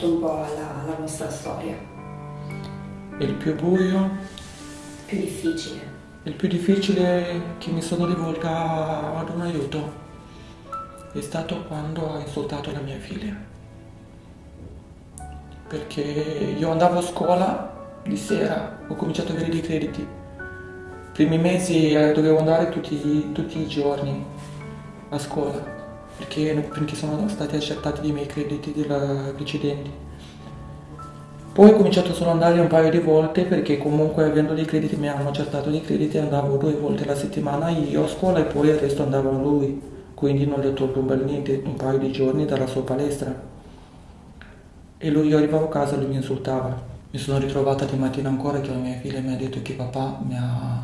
aperto un po' alla, alla vostra storia. Il più buio, Più difficile. il più difficile che mi sono rivolta ad un aiuto è stato quando ha insultato la mia figlia. Perché io andavo a scuola di sera, ho cominciato ad avere dei crediti. I primi mesi eh, dovevo andare tutti, tutti i giorni a scuola perché, perché sono stati accettati i miei crediti precedenti. Poi ho cominciato solo ad andare un paio di volte perché comunque avendo dei crediti mi hanno accettato dei crediti andavo due volte alla settimana io a scuola e poi il resto andavo lui. Quindi non gli ho tolto un bel niente, un paio di giorni dalla sua palestra. E lui io arrivavo a casa e lui mi insultava. Mi sono ritrovata di mattina ancora che la mia figlia mi ha detto che papà mi ha,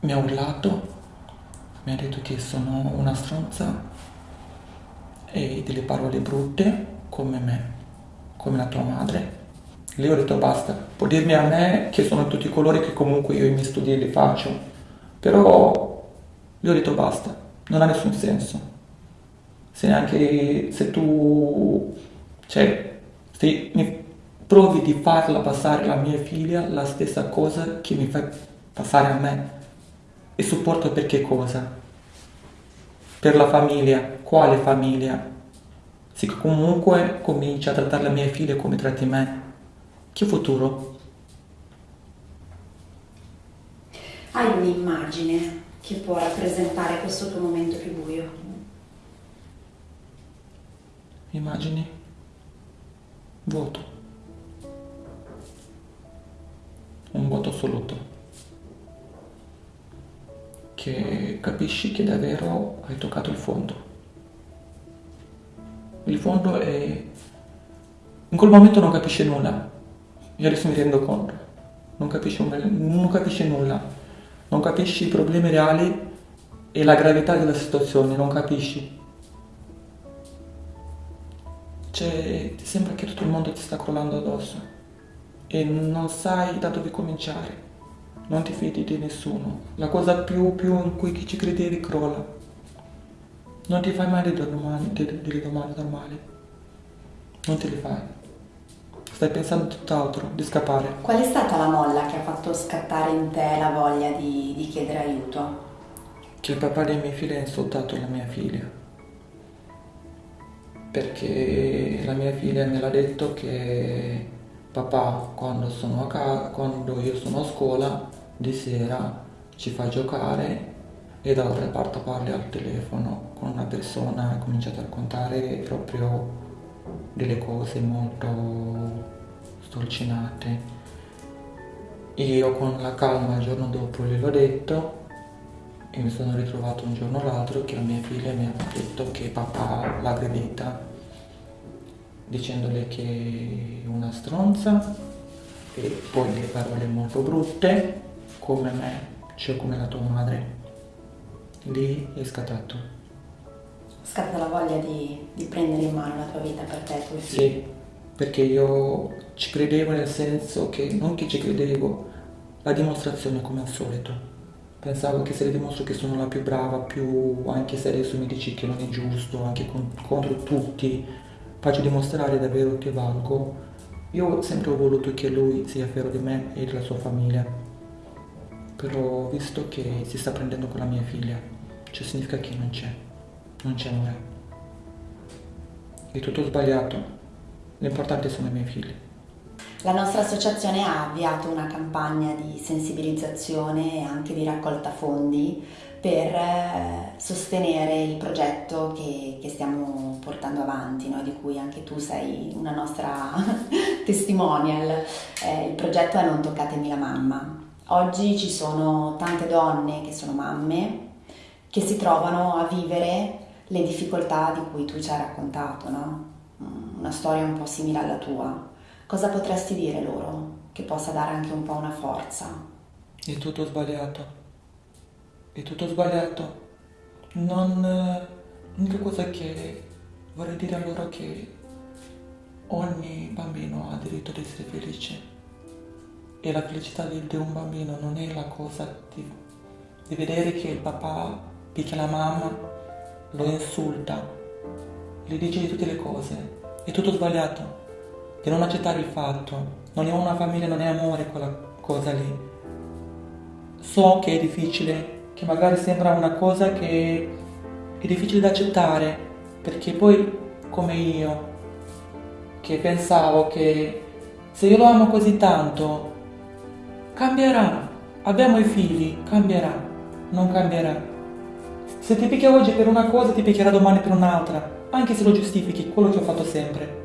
mi ha urlato, mi ha detto che sono una stronza e delle parole brutte come me, come la tua madre. Lì ho detto basta, può dirmi a me che sono tutti i colori che comunque io i miei studi li faccio, però gli ho detto basta, non ha nessun senso. Se neanche se tu, cioè, se mi provi di farla passare alla mia figlia la stessa cosa che mi fai passare a me. E supporto per che cosa? Per la famiglia. Quale famiglia? Se comunque cominci a trattare la mia figlia come tratti me, che futuro? Hai un'immagine che può rappresentare questo tuo momento più buio? Immagini? Vuoto. Un vuoto assoluto. Capisci che davvero hai toccato il fondo. Il fondo è... In quel momento non capisci nulla. Io adesso mi rendo conto. Non capisci, un- non capisci nulla. Non capisci i problemi reali e la gravità della situazione. Non capisci. Cioè, ti sembra che tutto il mondo ti sta crollando addosso e non sai da dove cominciare. Non ti fidi di nessuno. La cosa più, più in cui ci credevi crolla. Non ti fai mai delle domande, delle- domande normali. Non te le fai. Stai pensando tutt'altro, di scappare. Qual è stata la molla che ha fatto scattare in te la voglia di, di chiedere aiuto? Che il papà dei miei figli ha insultato la mia figlia. Perché la mia figlia me l'ha detto che papà quando sono a casa, quando io sono a scuola di sera ci fa giocare e dall'altra parte parli al telefono con una persona e comincia a raccontare proprio delle cose molto stolcinate. Io con la calma il giorno dopo gliel'ho detto e mi sono ritrovato un giorno o l'altro che la mia figlia mi ha detto che papà l'ha aggredita dicendole che è una stronza e poi delle parole molto brutte come me, cioè come la tua madre. Lì è scattato. Scatta la voglia di, di prendere in mano la tua vita per te tuoi figli? Sì, perché io ci credevo nel senso che non che ci credevo, la dimostrazione come al solito. Pensavo che se le dimostro che sono la più brava, più anche se adesso mi dici che non è giusto, anche con- contro tutti, faccio dimostrare davvero che valgo. Io sempre ho voluto che lui sia fiero di me e della sua famiglia, però ho visto che si sta prendendo con la mia figlia, cioè significa che non c'è, non c'è amore. È tutto sbagliato, l'importante sono i miei figli. La nostra associazione ha avviato una campagna di sensibilizzazione e anche di raccolta fondi per eh, sostenere il progetto che, che stiamo portando avanti, no? di cui anche tu sei una nostra testimonial. Eh, il progetto è Non toccatemi la mamma. Oggi ci sono tante donne che sono mamme che si trovano a vivere le difficoltà di cui tu ci hai raccontato, no? Mm, Una storia un po' simile alla tua. Cosa potresti dire loro che possa dare anche un po' una forza? È tutto sbagliato. È tutto sbagliato. Non... L'unica cosa che vorrei dire a loro è che ogni bambino ha diritto di essere felice. E la felicità di, di un bambino non è la cosa di, di vedere che il papà picchia la mamma, lo insulta, gli dice di tutte le cose. è tutto sbagliato. Di non accettare il fatto. Non è una famiglia, non è amore quella cosa lì. So che è difficile, che magari sembra una cosa che è difficile da accettare, perché poi come io, che pensavo che se io lo amo così tanto, cambierà. Abbiamo i figli, cambierà, non cambierà. Se ti picchia oggi per una cosa, ti picchierà domani per un'altra, anche se lo giustifichi, quello che ho fatto sempre.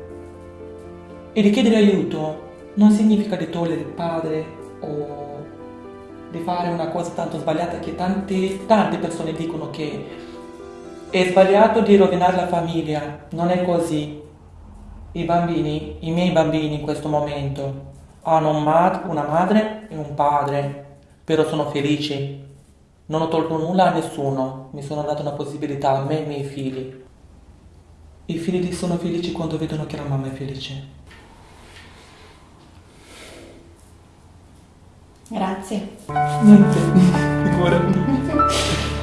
E richiedere aiuto non significa di togliere il padre o di fare una cosa tanto sbagliata che tante, tante persone dicono che è sbagliato di rovinare la famiglia. Non è così. I bambini, i miei bambini in questo momento, hanno una madre e un padre, però sono felici. Non ho tolto nulla a nessuno, mi sono dato una possibilità a me e ai miei figli. I figli sono felici quando vedono che la mamma è felice. Grazie. Niente, figurati.